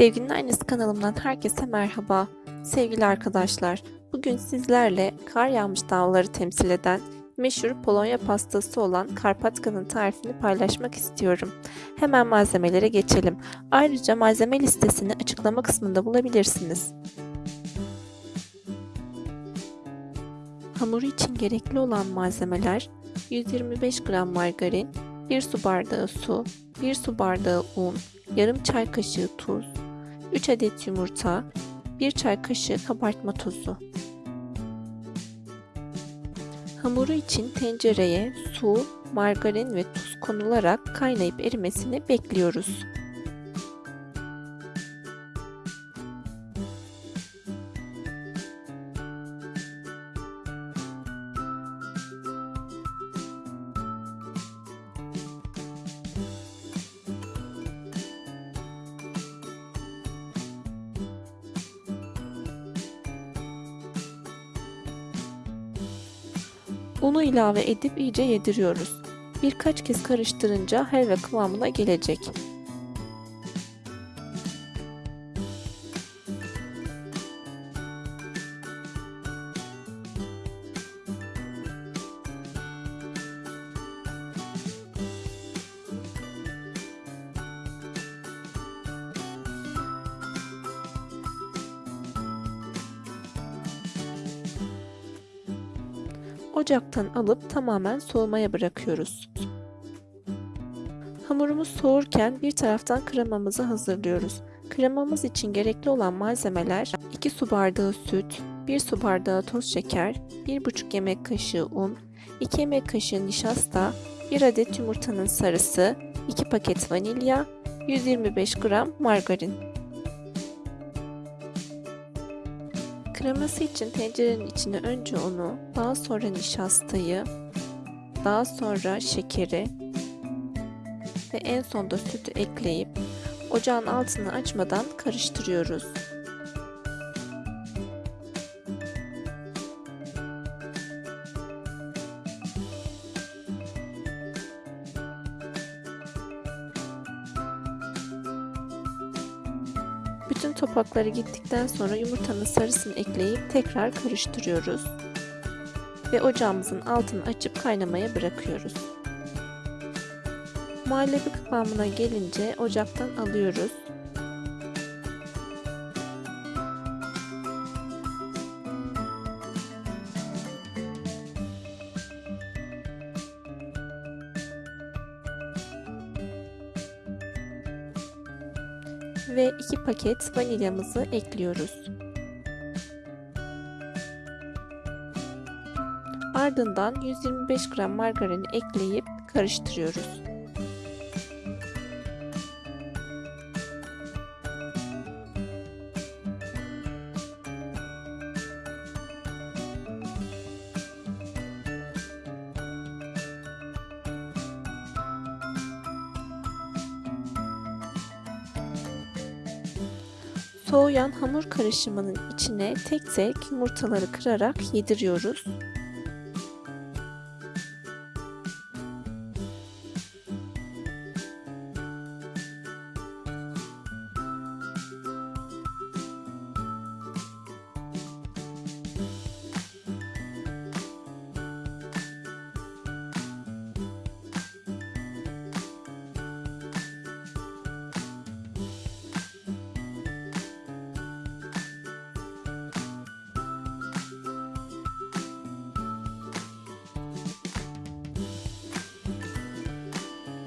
Sevginin Aynısı kanalımdan herkese merhaba. Sevgili arkadaşlar, bugün sizlerle kar yağmış dağları temsil eden meşhur Polonya pastası olan Karpatka'nın tarifini paylaşmak istiyorum. Hemen malzemelere geçelim. Ayrıca malzeme listesini açıklama kısmında bulabilirsiniz. Hamuru için gerekli olan malzemeler 125 gram margarin, 1 su bardağı su, 1 su bardağı un, yarım çay kaşığı tuz, 3 adet yumurta, 1 çay kaşığı kabartma tozu. Hamuru için tencereye su, margarin ve tuz konularak kaynayıp erimesini bekliyoruz. Unu ilave edip iyice yediriyoruz. Birkaç kez karıştırınca helva kıvamına gelecek. Ocaktan alıp tamamen soğumaya bırakıyoruz. Hamurumuz soğurken bir taraftan kremamızı hazırlıyoruz. Kremamız için gerekli olan malzemeler 2 su bardağı süt, 1 su bardağı toz şeker, 1,5 yemek kaşığı un, 2 yemek kaşığı nişasta, 1 adet yumurtanın sarısı, 2 paket vanilya, 125 gram margarin. Kreması için tencerenin içine önce unu, daha sonra nişastayı, daha sonra şekeri ve en sonda sütü ekleyip ocağın altını açmadan karıştırıyoruz. Bütün topakları gittikten sonra yumurtanın sarısını ekleyip tekrar karıştırıyoruz. Ve ocağımızın altını açıp kaynamaya bırakıyoruz. Muhallebi kıvamına gelince ocaktan alıyoruz. Ve 2 paket vanilyamızı ekliyoruz. Ardından 125 gram margarini ekleyip karıştırıyoruz. Soğuyan hamur karışımının içine tek tek yumurtaları kırarak yediriyoruz.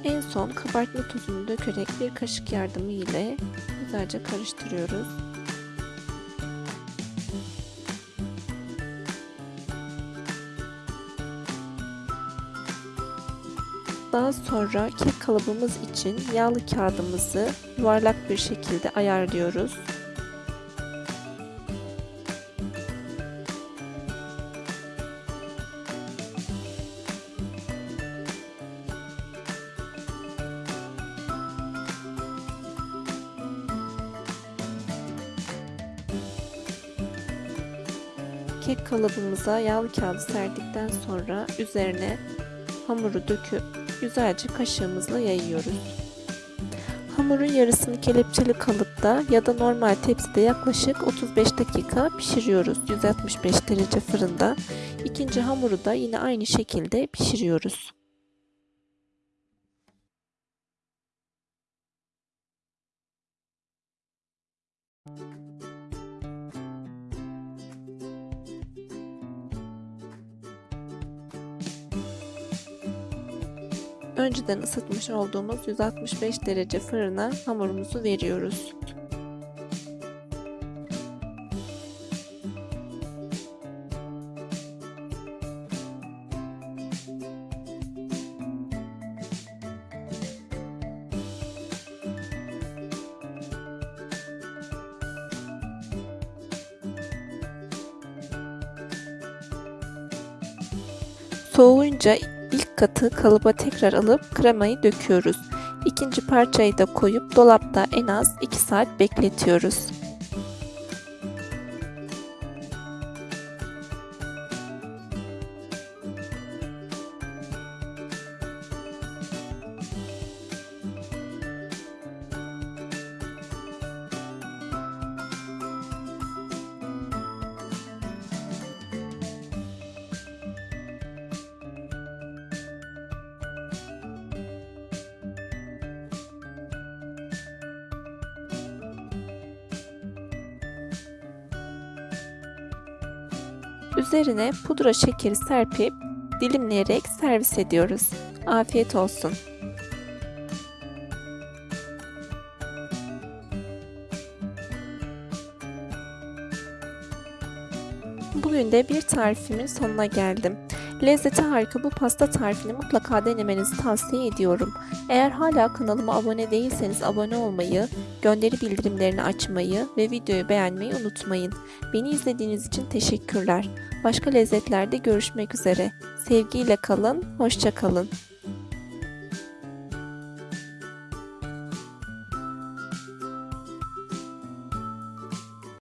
En son kabartma tozunu dökerek bir kaşık yardımı ile güzelce karıştırıyoruz. Daha sonra kek kalıbımız için yağlı kağıdımızı yuvarlak bir şekilde ayarlıyoruz. Kek kalıbımıza yağlı kağıdı serdikten sonra üzerine hamuru döküp güzelce kaşığımızla yayıyoruz. Hamurun yarısını kelepçeli kalıpta ya da normal tepside yaklaşık 35 dakika pişiriyoruz 165 derece fırında. İkinci hamuru da yine aynı şekilde pişiriyoruz. Önceden ısıtmış olduğumuz 165 derece fırına hamurumuzu veriyoruz. Soğuyunca katı kalıba tekrar alıp kremayı döküyoruz. İkinci parçayı da koyup dolapta en az 2 saat bekletiyoruz. Üzerine pudra şekeri serpip dilimleyerek servis ediyoruz. Afiyet olsun. Bugün de bir tarifimin sonuna geldim. Lezzeti harika bu pasta tarifini mutlaka denemenizi tavsiye ediyorum. Eğer hala kanalıma abone değilseniz abone olmayı, gönderi bildirimlerini açmayı ve videoyu beğenmeyi unutmayın. Beni izlediğiniz için teşekkürler. Başka lezzetlerde görüşmek üzere. Sevgiyle kalın, hoşça kalın.